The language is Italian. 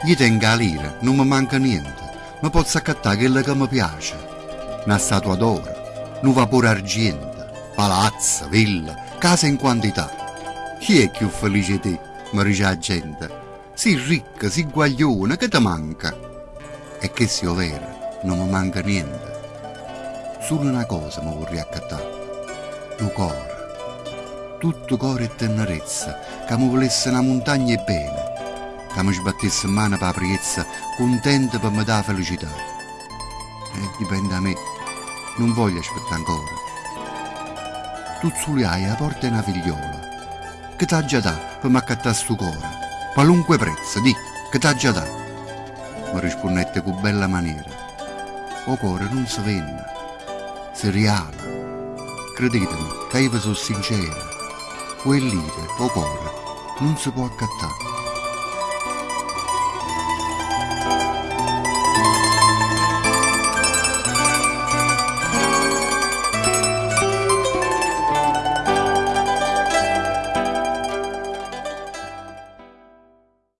Gli tengo a lira, non mi manca niente. Ma posso accattare quello che mi piace. Una statua d'oro, un vapore argento, palazzo, villa, case in quantità. Chi è più felice di te? mi dice la gente. Sei ricca, sei guaglione, che ti manca? E che sia vero, non mi manca niente. Solo una cosa mi vorrei accattare. Un cuore. Tutto cuore e tenerezza, che mi volesse una montagna e bene che mi sbattesse in mano per la priezza, contento per me dare felicità. E dipende da me, non voglio aspettare ancora. Tu solo hai la porta una figliola, che t'ha già dato per mi accattare sto cuore, qualunque prezzo, di, che t'ha già dato. Mi rispondette con bella maniera. O cuore non si venne, si reale. Credetemi, che io sono sincera. Quell'ite, o cuore, non si può accattare.